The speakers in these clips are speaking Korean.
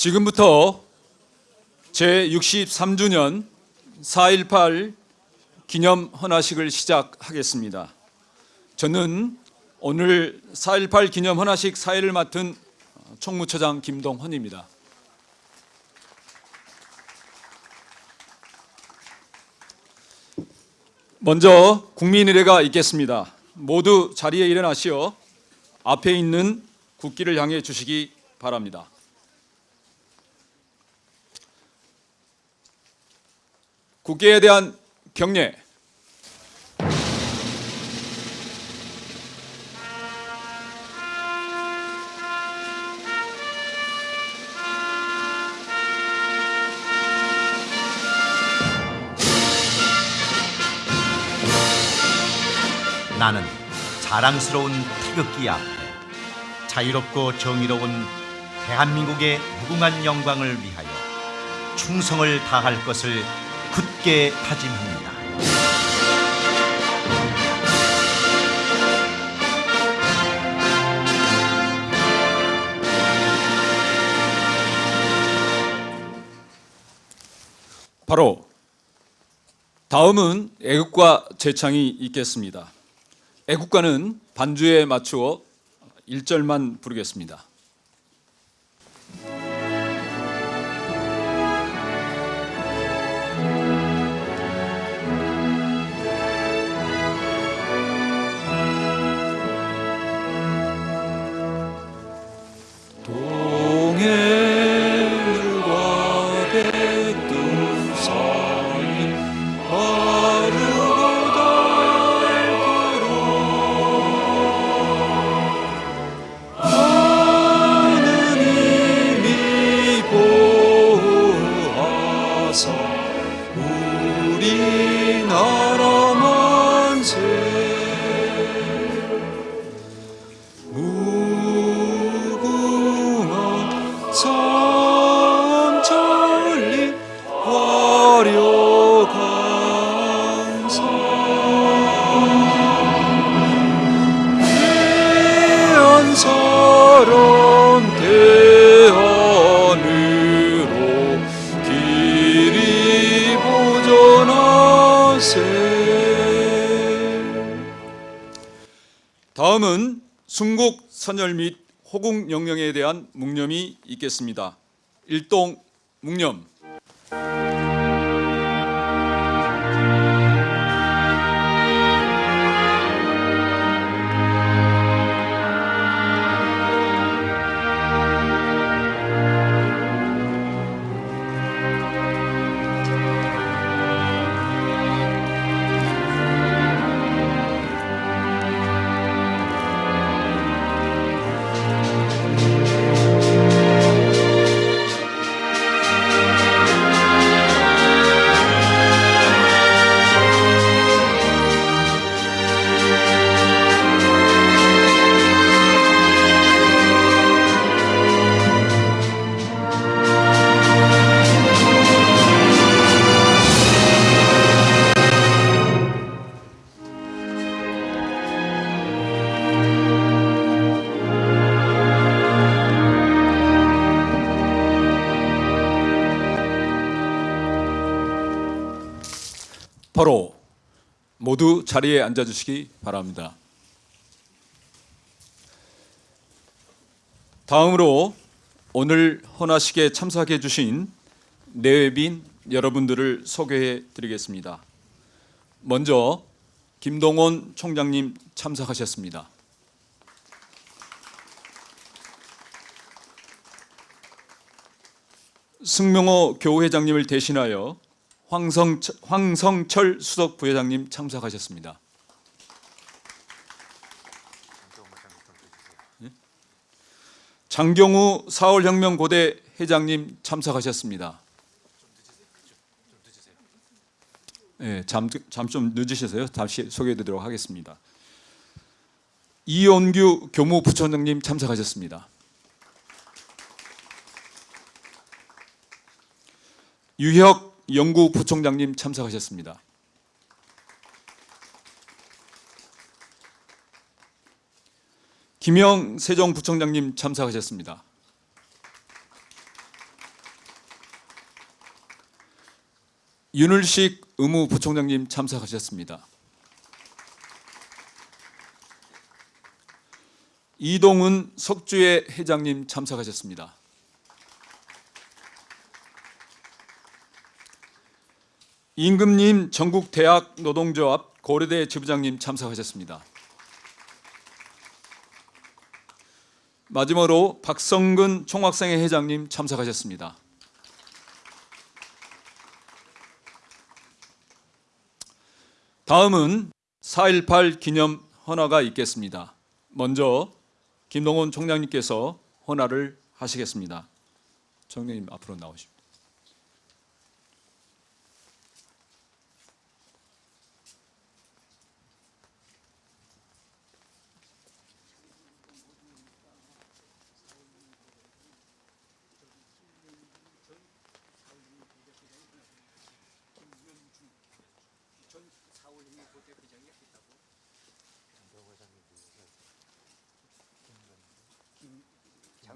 지금부터 제63주년 4.18 기념 헌화식을 시작하겠습니다. 저는 오늘 4.18 기념 헌화식 사회를 맡은 총무처장 김동헌입니다. 먼저 국민의례가 있겠습니다. 모두 자리에 일어나시어 앞에 있는 국기를 향해 주시기 바랍니다. 국기에 대한 경례. 나는 자랑스러운 태극기 앞에 자유롭고 정의로운 대한민국의 무궁한 영광을 위하여 충성을 다할 것을 굳게 다짐합니다. 바로 다음은 애국가 제창이 있겠습니다. 애국가는 반주에 맞추어 1절만 부르겠습니다. 대한 묵념이 있겠습니다. 일동 묵념. 모두 자리에 앉아 주시기 바랍니다. 다음으로 오늘 헌화식에 참석해 주신 내외빈 여러분들을 소개해 드리겠습니다. 먼저 김동원 총장님 참석하셨습니다. 승명호 교우회장님을 대신하여 황성, 황성철 수석 부회장님 참석하셨습니다. 예? 장경우 4월혁명 고대 회장님 참석하셨습니다. 예, 잠좀 늦으셔서요. 다시 소개해드리도록 하겠습니다. 이원규 교무부총장님 참석하셨습니다. 유혁 영구 부총장님 참석하셨습니다. 김영 세종 부총장님 참석하셨습니다. 윤을식 의무 부총장님 참석하셨습니다. 이동은 석주의 회장님 참석하셨습니다. 임금님 전국 대학 노동조합 고려대 지부장님 참석하셨습니다. 마지막으로 박성근 총학생회 회장님 참석하셨습니다. 다음은 4.18 기념 헌화가 있겠습니다. 먼저 김동원 총장님께서 헌화를 하시겠습니다. 총장님 앞으로 나오십시오.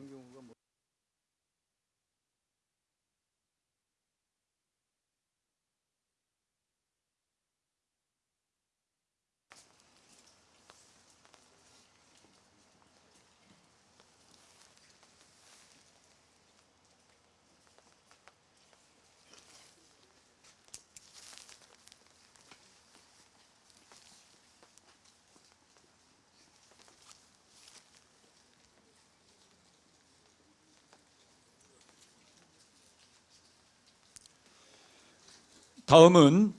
경우가 뭐 다음은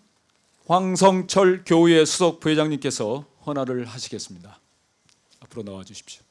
황성철 교우의 수석 부회장님께서 헌화를 하시겠습니다. 앞으로 나와 주십시오.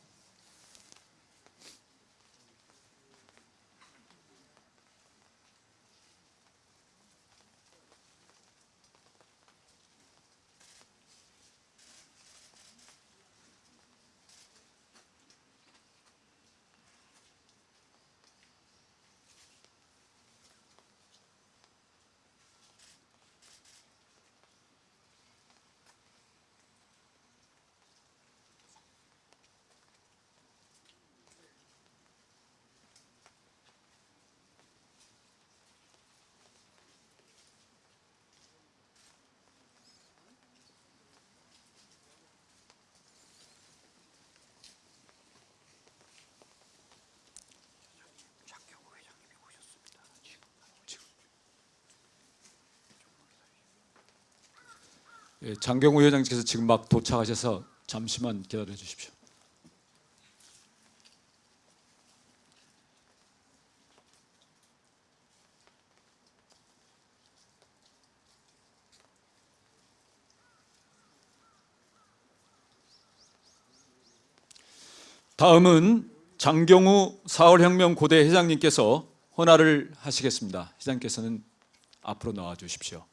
장경우 회장님께서 지금 막 도착하셔서 잠시만 기다려 주십시오. 다음은 장경우 4월혁명 고대 회장님께서 헌화를 하시겠습니다. 회장님께서는 앞으로 나와 주십시오.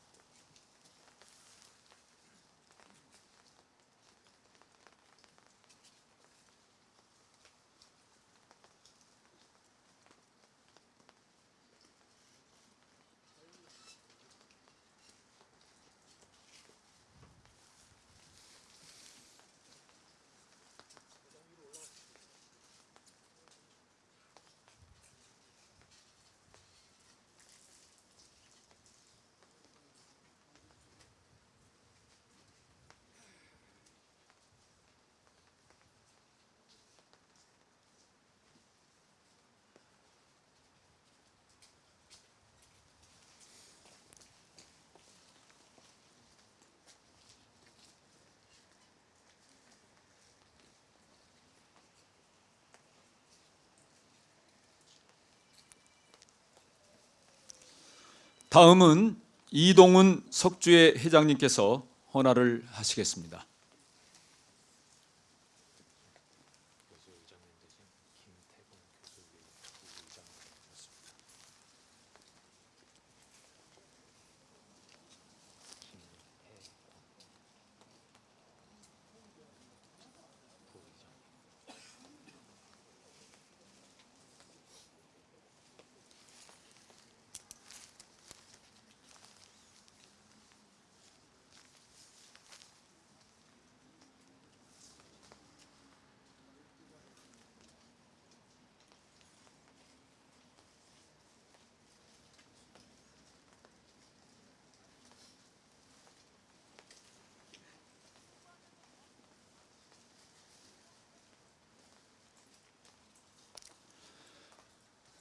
다음은 이동훈 석주회 회장님께서 헌화를 하시겠습니다.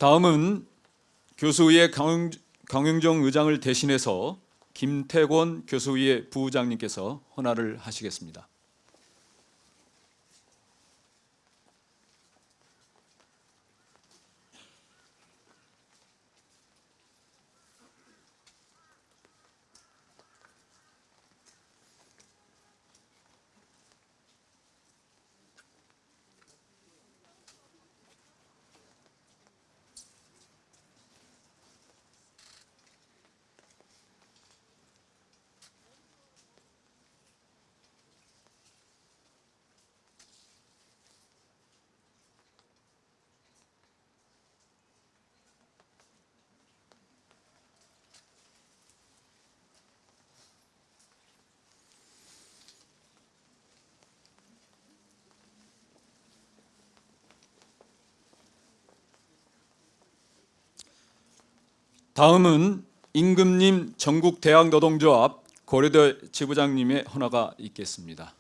다음은 교수의 강영, 강영정 의장을 대신해서 김태권 교수의 부장님께서 헌화를 하시겠습니다. 다음은 임금님 전국대학노동조합 고려대 지부장님의 헌화가 있겠습니다.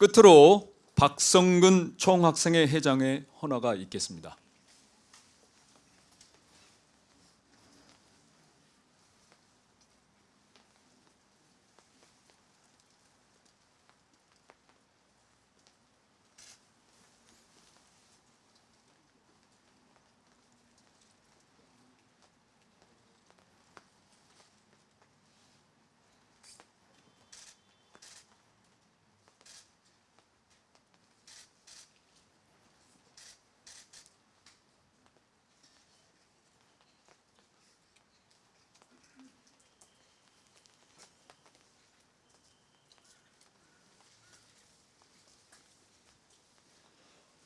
끝으로 박성근 총학생회 회장의 헌화가 있겠습니다.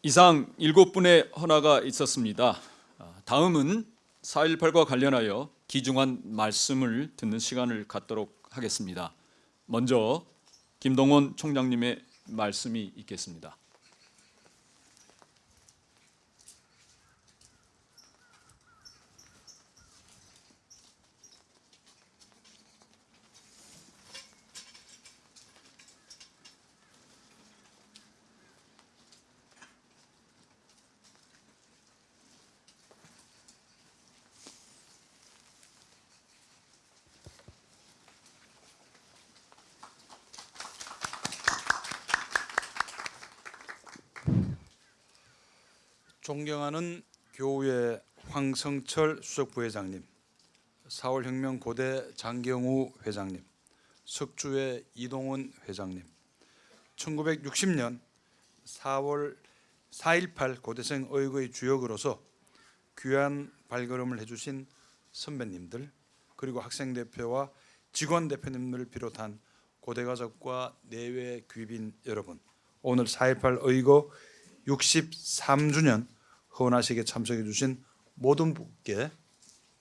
이상 일곱 분의 헌화가 있었습니다. 아, 다음은 4.18과 관련하여 기중한 말씀을 듣는 시간을 갖도록 하겠습니다. 먼저 김동원 총장님의 말씀이 있겠습니다. 존경하는 교우의 황성철 수석 부회장님, 4월 혁명 고대 장경우 회장님, 석주의 이동훈 회장님, 1960년 4월 4.18 고대생 의거의 주역으로서 귀한 발걸음을 해주신 선배님들 그리고 학생 대표와 직원 대표님들을 비롯한 고대 가족과 내외 귀빈 여러분 오늘 4.18 의거 63주년 헌화식에 참석해 주신 모든 분께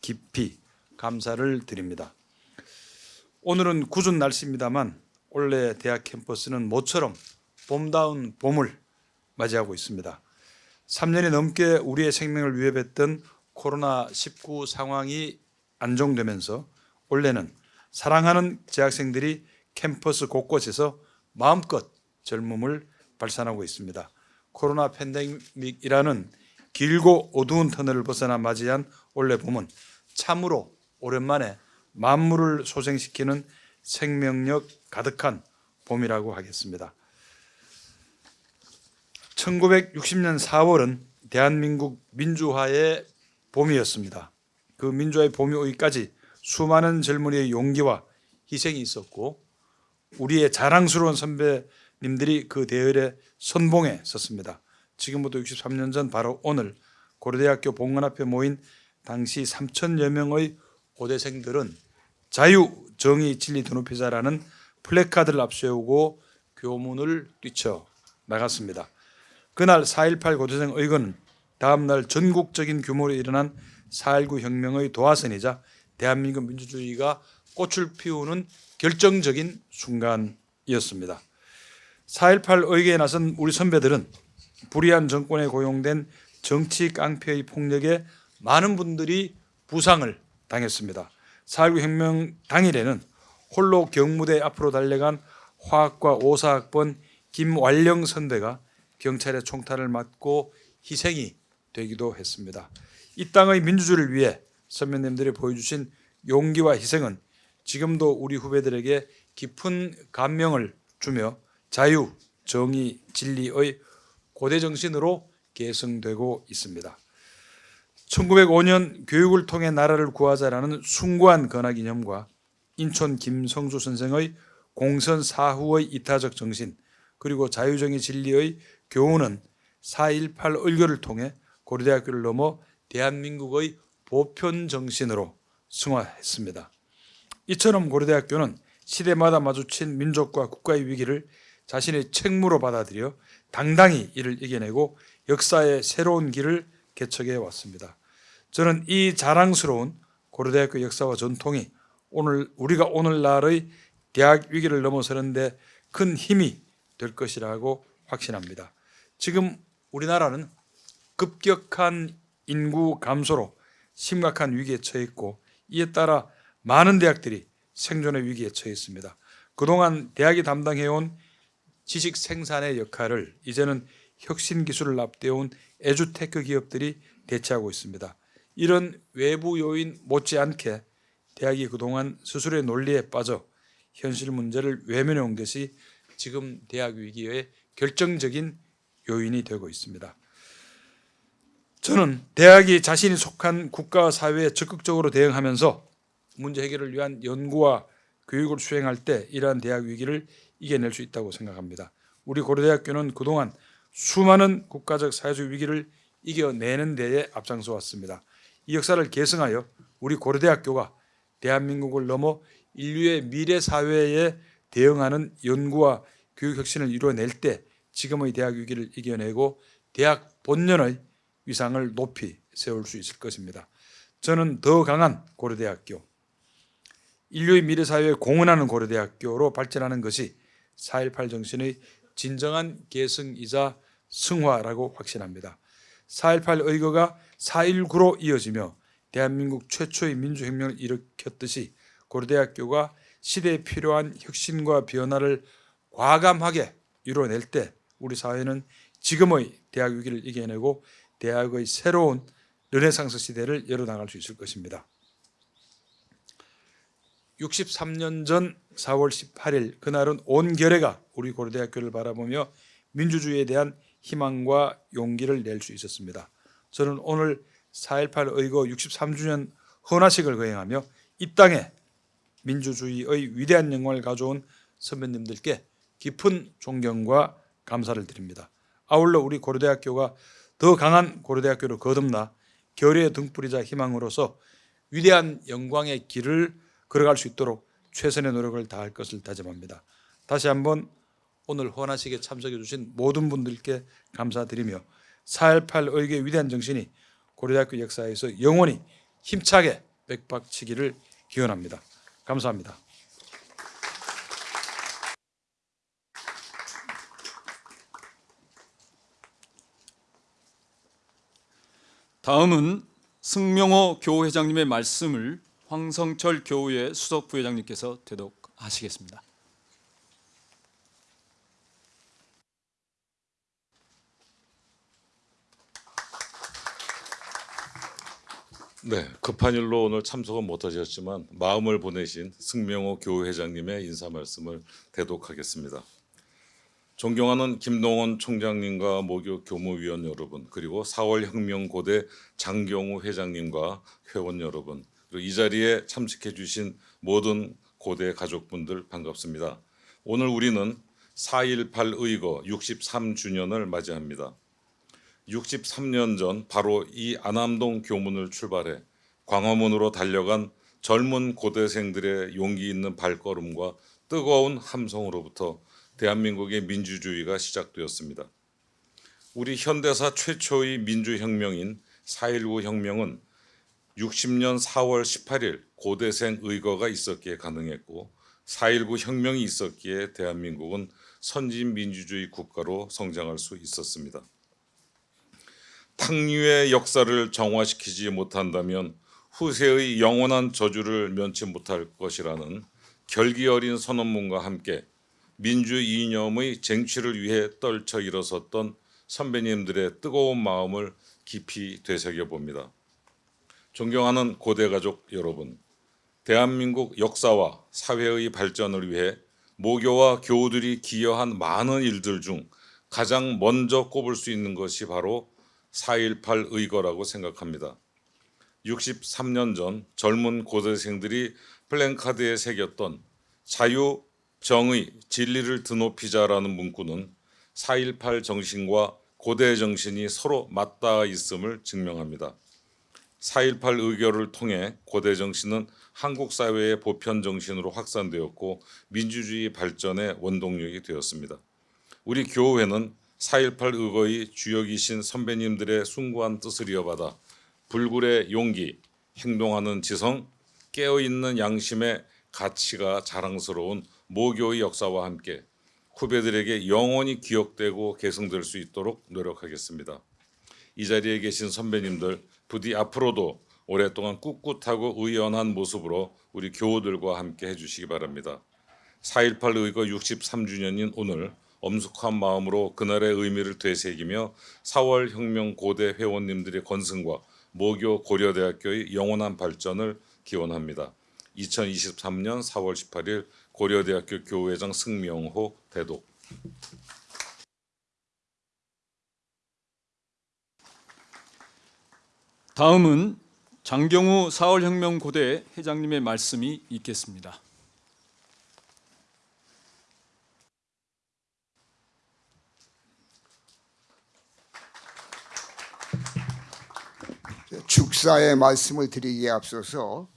깊이 감사를 드립니다. 오늘은 궂은 날씨입니다만 올해 대학 캠퍼스는 모처럼 봄다운 봄을 맞이하고 있습니다. 3년이 넘게 우리의 생명을 위협했던 코로나19 상황이 안정되면서 올해는 사랑하는 재학생들이 캠퍼스 곳곳에서 마음껏 젊음을 발산하고 있습니다. 코로나 팬데믹이라는 길고 어두운 터널을 벗어나 맞이한 올해 봄은 참으로 오랜만에 만물을 소생시키는 생명력 가득한 봄이라고 하겠습니다. 1960년 4월은 대한민국 민주화의 봄이었습니다. 그 민주화의 봄이 오기까지 수많은 젊은이의 용기와 희생이 있었고 우리의 자랑스러운 선배님들이 그 대열에 선봉에 섰습니다. 지금부터 63년 전 바로 오늘 고려대학교 본관 앞에 모인 당시 3천여 명의 고대생들은 자유, 정의, 진리 드높이자라는 플래카드를 앞세우고 교문을 뛰쳐 나갔습니다. 그날 4.18 고대생 의거는 다음날 전국적인 규모로 일어난 4.19 혁명의 도화선이자 대한민국 민주주의가 꽃을 피우는 결정적인 순간이었습니다. 4.18 의계에 나선 우리 선배들은 불의한 정권에 고용된 정치 깡패의 폭력에 많은 분들이 부상을 당했습니다. 4.19 혁명 당일에는 홀로 경무대 앞으로 달려간 화학과 오사학번 김완령 선배가 경찰의 총탄을 맞고 희생이 되기도 했습니다. 이 땅의 민주주의를 위해 선배님들이 보여주신 용기와 희생은 지금도 우리 후배들에게 깊은 감명을 주며 자유, 정의, 진리의 고대 정신으로 계승되고 있습니다. 1905년 교육을 통해 나라를 구하자라는 숭고한 건화기념과 인천 김성주 선생의 공선 사후의 이타적 정신 그리고 자유정의 진리의 교훈은 4.18 의교를 통해 고려대학교를 넘어 대한민국의 보편 정신으로 승화했습니다. 이처럼 고려대학교는 시대마다 마주친 민족과 국가의 위기를 자신의 책무로 받아들여 당당히 이를 이겨내고 역사의 새로운 길을 개척해 왔습니다. 저는 이 자랑스러운 고려대학교 역사와 전통이 오늘 우리가 오늘날의 대학 위기를 넘어서는데 큰 힘이 될 것이라고 확신합니다. 지금 우리나라는 급격한 인구 감소로 심각한 위기에 처해 있고 이에 따라 많은 대학들이 생존의 위기에 처해 있습니다. 그동안 대학이 담당해온 지식 생산의 역할을 이제는 혁신 기술을 앞대온 에듀테크 기업들이 대체하고 있습니다. 이런 외부 요인 못지않게 대학이 그동안 스스로의 논리에 빠져 현실 문제를 외면해 온 것이 지금 대학 위기의 결정적인 요인이 되고 있습니다. 저는 대학이 자신이 속한 국가와 사회에 적극적으로 대응하면서 문제 해결을 위한 연구와 교육을 수행할 때 이러한 대학 위기를 이겨낼 수 있다고 생각합니다. 우리 고려대학교는 그동안 수많은 국가적 사회적 위기를 이겨내는 데에 앞장서 왔습니다. 이 역사를 계승하여 우리 고려대학교가 대한민국을 넘어 인류의 미래 사회에 대응하는 연구와 교육 혁신을 이루어낼 때 지금의 대학 위기를 이겨내고 대학 본연의 위상을 높이 세울 수 있을 것입니다. 저는 더 강한 고려대학교, 인류의 미래 사회에 공헌하는 고려대학교로 발전하는 것이 4.18 정신의 진정한 계승이자 승화라고 확신합니다. 4.18 의거가 4.19로 이어지며 대한민국 최초의 민주혁명을 일으켰듯이 고려대학교가 시대에 필요한 혁신과 변화를 과감하게 이루어낼 때 우리 사회는 지금의 대학 위기를 이겨내고 대학의 새로운 르네상스 시대를 열어나갈 수 있을 것입니다. 63년 전 4월 18일 그날은 온 결해가 우리 고려대학교를 바라보며 민주주의에 대한 희망과 용기를 낼 수 있었습니다. 저는 오늘 4.18 의거 63주년 헌화식을 거행하며 이 땅에 민주주의의 위대한 영광을 가져온 선배님들께 깊은 존경과 감사를 드립니다. 아울러 우리 고려대학교가 더 강한 고려대학교로 거듭나 결의의 등불이자 희망으로서 위대한 영광의 길을 걸어갈 수 있도록 최선의 노력을 다할 것을 다짐합니다. 다시 한번 오늘 헌화식에 참석해 주신 모든 분들께 감사드리며 4.18 의교의 위대한 정신이 고려대학교 역사에서 영원히 힘차게 백박치기를 기원합니다. 감사합니다. 다음은 승명호 교회장님의 말씀을 황성철 교우의 수석 부회장님께서 대독하시겠습니다. 네, 급한 일로 오늘 참석은 못하셨지만 마음을 보내신 승명호 교회장님의 인사 말씀을 대독하겠습니다. 존경하는 김동원 총장님과 모교 교무위원 여러분, 그리고 4월 혁명고대 장경우 회장님과 회원 여러분, 그리고 이 자리에 참석해 주신 모든 고대 가족분들 반갑습니다. 오늘 우리는 4.18 의거 63주년을 맞이합니다. 63년 전 바로 이 안암동 교문을 출발해 광화문으로 달려간 젊은 고대생들의 용기 있는 발걸음과 뜨거운 함성으로부터 대한민국의 민주주의가 시작되었습니다. 우리 현대사 최초의 민주혁명인 4.19 혁명은 60년 4월 18일 고대생 의거가 있었기에 가능했고 4.19 혁명이 있었기에 대한민국은 선진 민주주의 국가로 성장할 수 있었습니다. 탕류의 역사를 정화시키지 못한다면 후세의 영원한 저주를 면치 못할 것이라는 결기 어린 선언문과 함께 민주 이념의 쟁취를 위해 떨쳐 일어섰던 선배님들의 뜨거운 마음을 깊이 되새겨 봅니다. 존경하는 고대 가족 여러분, 대한민국 역사와 사회의 발전을 위해 모교와 교우들이 기여한 많은 일들 중 가장 먼저 꼽을 수 있는 것이 바로 4.18 의거라고 생각합니다. 63년 전 젊은 고대생들이 플랜카드에 새겼던 자유, 정의, 진리를 드높이자라는 문구는 4.18 정신과 고대 정신이 서로 맞닿아 있음을 증명합니다. 4.18 의결을 통해 고대 정신은 한국 사회의 보편 정신으로 확산되었고 민주주의 발전의 원동력이 되었습니다. 우리 교회는 4.18 의거의 주역이신 선배님들의 숭고한 뜻을 이어받아 불굴의 용기, 행동하는 지성, 깨어있는 양심의 가치가 자랑스러운 모교의 역사와 함께 후배들에게 영원히 기억되고 계승될 수 있도록 노력하겠습니다. 이 자리에 계신 선배님들 부디 앞으로도 오랫동안 꿋꿋하고 의연한 모습으로 우리 교우들과 함께 해주시기 바랍니다. 4.18 의거 63주년인 오늘 엄숙한 마음으로 그날의 의미를 되새기며 4월 혁명 고대 회원님들의 건승과 모교 고려대학교의 영원한 발전을 기원합니다. 2023년 4월 18일 고려대학교 교우회장 승명호 대독 다음은 장경우 4월 혁명 고대 회장님의 말씀이 있겠습니다. 축사의 말씀을 드리기에 앞서서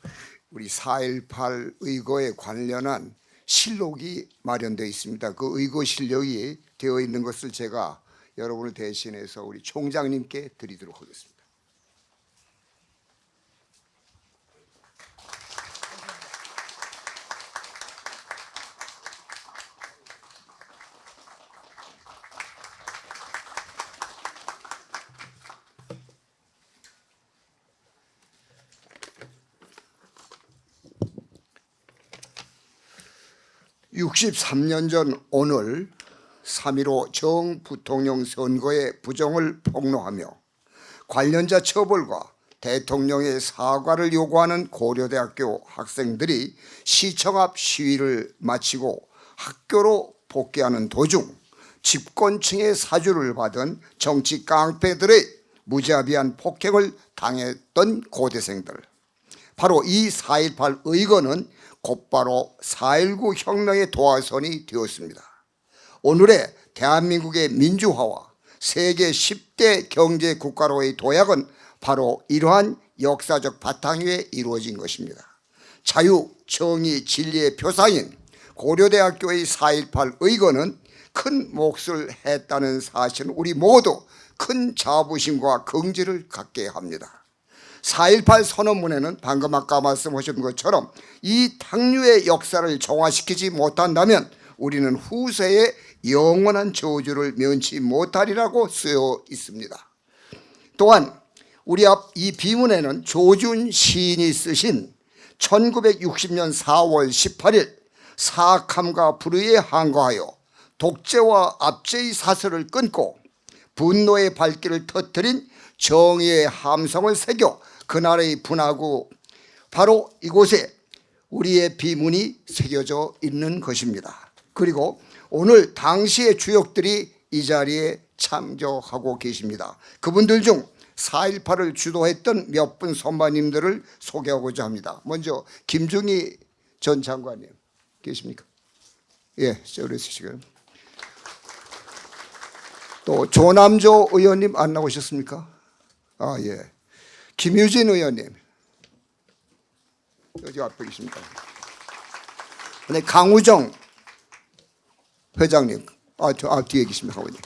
우리 4.18 의거에 관련한 실록이 마련되어 있습니다. 그 의거 실력이 되어 있는 것을 제가 여러분을 대신해서 우리 총장님께 드리도록 하겠습니다. (63년) 전 오늘 (3.15) 정부통령 선거의 부정을 폭로하며 관련자 처벌과 대통령의 사과를 요구하는 고려대학교 학생들이 시청 앞 시위를 마치고 학교로 복귀하는 도중 집권층의 사주를 받은 정치 깡패들의 무자비한 폭행을 당했던 고대생들. 바로 이 4.18 의거는 곧바로 4.19 혁명의 도화선이 되었습니다. 오늘의 대한민국의 민주화와 세계 10대 경제 국가로의 도약은 바로 이러한 역사적 바탕 위에 이루어진 것입니다. 자유, 정의, 진리의 표사인 고려대학교의 4.18 의거는 큰 몫을 했다는 사실은 우리 모두 큰 자부심과 긍지를 갖게 합니다. 4.18 선언문에는 방금 아까 말씀하신 것처럼 이 탕류의 역사를 정화시키지 못한다면 우리는 후세에 영원한 저주를 면치 못하리라고 쓰여 있습니다. 또한 우리 앞 이 비문에는 조준 시인이 쓰신 1960년 4월 18일 사악함과 불의에 항거하여 독재와 압제의 사슬을 끊고 분노의 발길을 터뜨린 정의의 함성을 새겨 그날의 분하고 바로 이곳에 우리의 비문이 새겨져 있는 것입니다. 그리고 오늘 당시의 주역들이 이 자리에 참조하고 계십니다. 그분들 중 4.18을 주도했던 몇 분 선배님들을 소개하고자 합니다. 먼저 김중희 전 장관님 계십니까? 예, 저리 있으시고요. 또 조남조 의원님 안 나오셨습니까? 아 예. 김유진 의원님 여기 앞에 있습니다. 네, 강우정 회장님, 아, 저, 아 뒤에 계십니다, 강우님.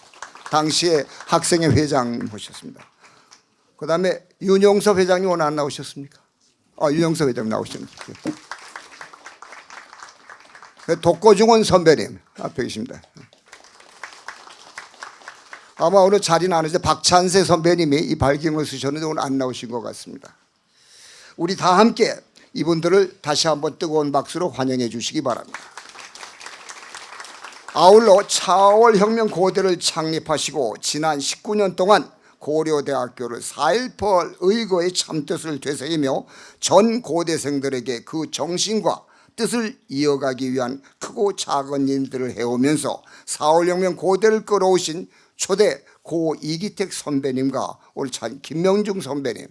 당시에 학생회 회장 모셨습니다. 그 다음에 윤영섭 회장님 오늘 안 나오셨습니까? 아, 윤영섭 회장 나오셨습니다. 네, 독고중원 선배님 앞에 계십니다. 아마 오늘 자리는 안 해서 박찬세 선배님이 이 발경을 쓰셨는데 오늘 안 나오신 것 같습니다. 우리 다 함께 이분들을 다시 한번 뜨거운 박수로 환영해 주시기 바랍니다. 아울러 차월 혁명 고대를 창립하시고 지난 19년 동안 고려대학교를 4.18 의거의 참뜻을 되새기며 전 고대생들에게 그 정신과 뜻을 이어가기 위한 크고 작은 일들을 해오면서 4.18혁명 고대를 끌어오신 초대 고 이기택 선배님과 참 김명중 선배님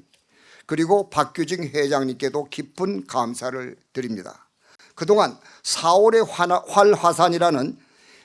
그리고 박규진 회장님께도 깊은 감사를 드립니다. 그동안 4월의 활화산이라는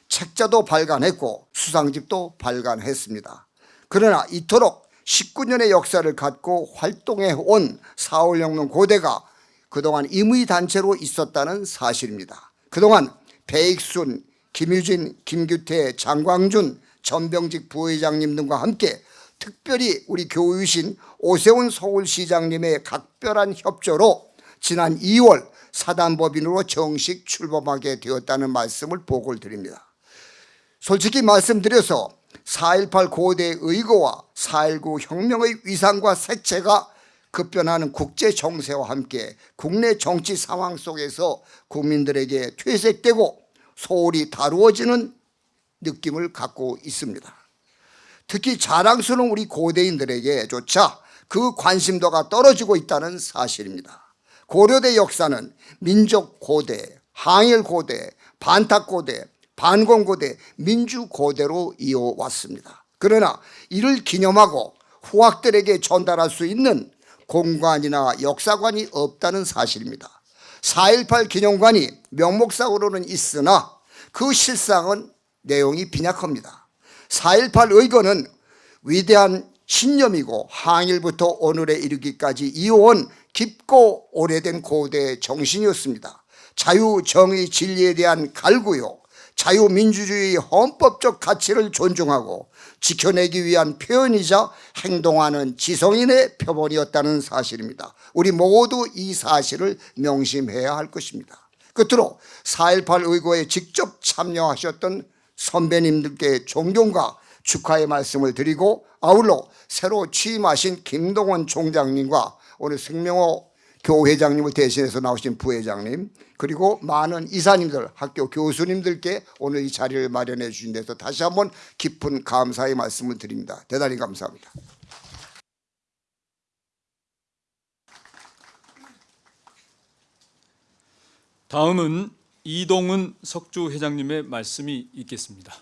책자도 발간했고 수상집도 발간했습니다. 그러나 이토록 19년의 역사를 갖고 활동해 온 4월혁명 고대가 그동안 임의단체로 있었다는 사실입니다. 그동안 배익순, 김유진, 김규태, 장광준, 전병직 부회장님 등과 함께 특별히 우리 교우이신 오세훈 서울시장님의 각별한 협조로 지난 2월 사단법인으로 정식 출범하게 되었다는 말씀을 보고를 드립니다. 솔직히 말씀드려서 4.18 고대 의거와 4.19 혁명의 위상과 색채가 급변하는 국제 정세와 함께 국내 정치 상황 속에서 국민들에게 퇴색되고 소홀히 다루어지는 느낌을 갖고 있습니다. 특히 자랑스러운 우리 고대인들에게조차 그 관심도가 떨어지고 있다는 사실입니다. 고려대 역사는 민족 고대, 항일 고대, 반탁 고대, 반공 고대, 민주 고대로 이어왔습니다. 그러나 이를 기념하고 후학들에게 전달할 수 있는 공간이나 역사관이 없다는 사실입니다. 4.18 기념관이 명목상으로는 있으나 그 실상은 내용이 빈약합니다. 4.18 의거는 위대한 신념이고 항일부터 오늘에 이르기까지 이어온 깊고 오래된 고대 정신이었습니다. 자유, 정의, 진리에 대한 갈구요. 자유민주주의 헌법적 가치를 존중하고 지켜내기 위한 표현이자 행동하는 지성인의 표본이었다는 사실입니다. 우리 모두 이 사실을 명심해야 할 것입니다. 끝으로 4.18 의거에 직접 참여하셨던 선배님들께 존경과 축하의 말씀을 드리고 아울러 새로 취임하신 김동원 총장님과 오늘 승명호 교회장님을 대신해서 나오신 부회장님 그리고 많은 이사님들 학교 교수님들께 오늘 이 자리를 마련해 주신 데서 다시 한번 깊은 감사의 말씀을 드립니다. 대단히 감사합니다. 다음은 이동은 석주 회장님의 말씀이 있겠습니다.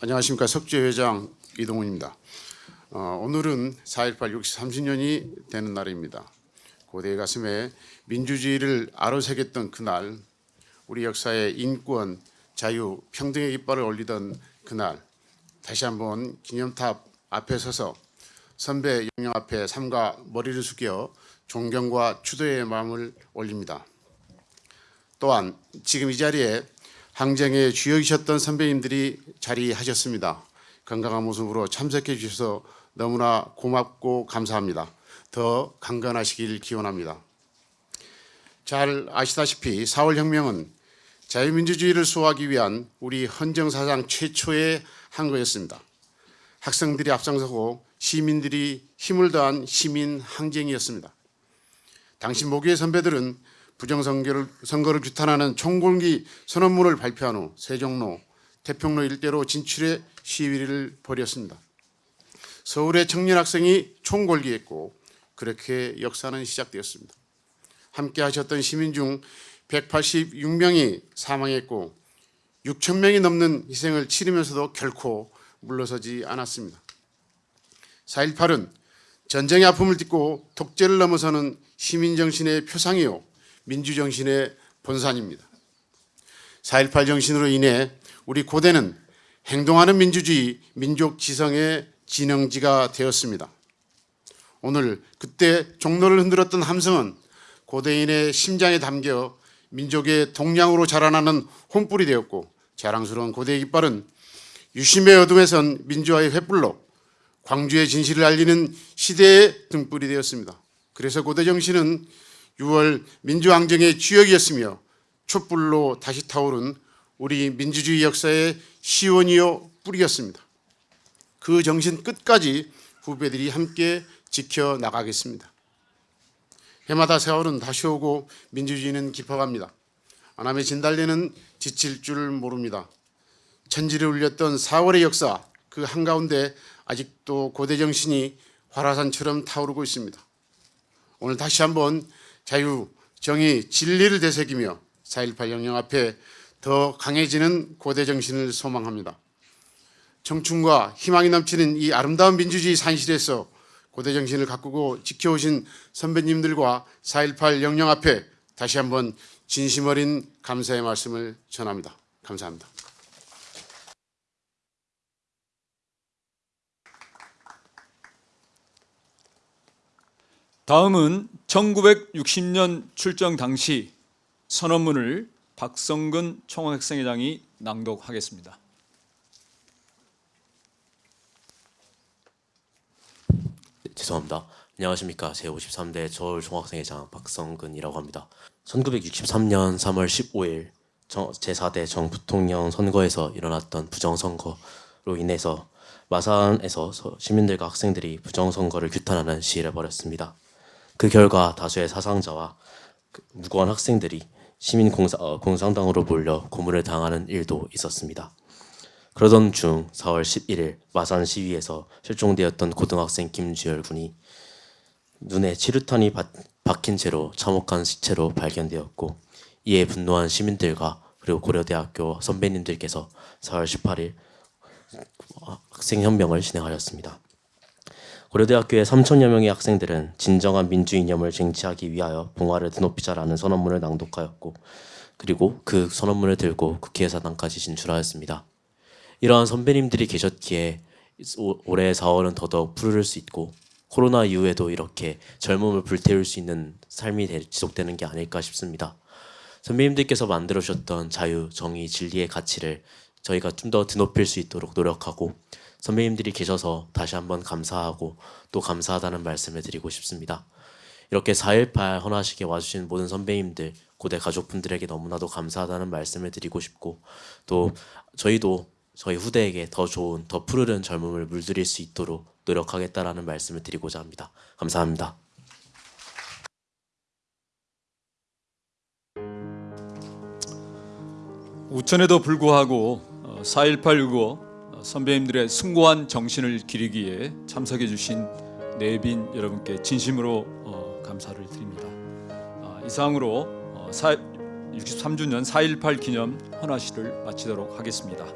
안녕하십니까 석주 회장 이동훈입니다. 어, 오늘은 4.18 60, 30년이 되는 날입니다. 고대 가슴에 민주주의를 아로새겼던 그날 우리 역사의 인권, 자유, 평등의 깃발을 올리던 그날 다시 한번 기념탑 앞에 서서 선배 영령 앞에 삼가 머리를 숙여 존경과 추도의 마음을 올립니다. 또한 지금 이 자리에 항쟁의 주역이셨던 선배님들이 자리하셨습니다. 건강한 모습으로 참석해 주셔서 너무나 고맙고 감사합니다. 더 강건하시길 기원합니다. 잘 아시다시피 4월 혁명은 자유민주주의를 수호하기 위한 우리 헌정사상 최초의 항거였습니다. 학생들이 앞장서고 시민들이 힘을 더한 시민 항쟁이었습니다. 당시 모교의 선배들은 부정선거를 선거를 규탄하는 총궐기 선언문을 발표한 후 세종로, 태평로 일대로 진출해 시위를 벌였습니다. 서울의 청년 학생이 총궐기했고 그렇게 역사는 시작되었습니다. 함께 하셨던 시민 중 186명이 사망했고 6천 명이 넘는 희생을 치르면서도 결코 물러서지 않았습니다. 4.18은 전쟁의 아픔을 딛고 독재를 넘어서는 시민정신의 표상이요 민주정신의 본산입니다. 4.18 정신으로 인해 우리 고대는 행동하는 민주주의, 민족 지성의 진영지가 되었습니다. 오늘 그때 종로를 흔들었던 함성은 고대인의 심장에 담겨 민족의 동량으로 자라나는 혼불이 되었고 자랑스러운 고대의 깃발은 유심의 어둠에선 민주화의 횃불로 광주의 진실을 알리는 시대의 등불이 되었습니다. 그래서 고대 정신은 6월 민주항쟁의 주역이었으며 촛불로 다시 타오른 우리 민주주의 역사의 시원이요 뿌리였습니다. 그 정신 끝까지 후배들이 함께 지켜 나가겠습니다. 해마다 세월은 다시 오고 민주주의는 깊어갑니다. 안함의 진달래는 지칠 줄 모릅니다. 천지를 울렸던 4월의 역사 그 한가운데 아직도 고대 정신이 화라산처럼 타오르고 있습니다. 오늘 다시 한번 자유, 정의, 진리를 되새기며 4.18 영령 앞에 더 강해지는 고대 정신을 소망합니다. 청춘과 희망이 넘치는 이 아름다운 민주주의 산실에서 고대 정신을 가꾸고 지켜오신 선배님들과 4.18 영령 앞에 다시 한번 진심 어린 감사의 말씀을 전합니다. 감사합니다. 다음은 1960년 출정 당시 선언문을 박성근 총학생회장이 낭독하겠습니다. 죄송합니다. 안녕하십니까. 제53대 서울종학생회장 박성근이라고 합니다. 1963년 3월 15일 제4대 정부통령 선거에서 일어났던 부정선거로 인해서 마산에서 서- 시민들과 학생들이 부정선거를 규탄하는 시위를 벌였습니다. 그 결과 다수의 사상자와 그 무고한 학생들이 시민 공사, 어, 몰려 고문을 당하는 일도 있었습니다. 그러던 중 4월 11일 마산 시위에서 실종되었던 고등학생 김주열 군이 눈에 치루탄이 박- 박힌 채로 참혹한 시체로 발견되었고 이에 분노한 시민들과 그리고 고려대학교 선배님들께서 4월 18일 학생혁명을 진행하였습니다. 고려대학교의 3천여 명의 학생들은 진정한 민주 이념을 쟁취하기 위하여 봉화를 드높이자라는 선언문을 낭독하였고 그리고 그 선언문을 들고 국회 사당까지 진출하였습니다. 이러한 선배님들이 계셨기에 오- 올해 4월은 더더욱 푸르를 수 있고 코로나 이후에도 이렇게 젊음을 불태울 수 있는 삶이 되- 지속되는 게 아닐까 싶습니다. 선배님들께서 만들어 주셨던 자유, 정의, 진리의 가치를 저희가 좀 더 드높일 수 있도록 노력하고 선배님들이 계셔서 다시 한번 감사하고 또 감사하다는 말씀을 드리고 싶습니다. 이렇게 4.18 헌화식에 와주신 모든 선배님들, 고대 가족분들에게 너무나도 감사하다는 말씀을 드리고 싶고 또 저희도 저희 후대에게 더 좋은, 더 푸르른 젊음을 물들일 수 있도록 노력하겠다라는 말씀을 드리고자 합니다. 감사합니다. 우천에도 불구하고 4.18 유고 선배님들의 숭고한 정신을 기리기에 참석해 주신 내빈 여러분께 진심으로 어, 감사를 드립니다. 아, 이상으로 어, 63주년 4.18 기념 헌화식을 마치도록 하겠습니다.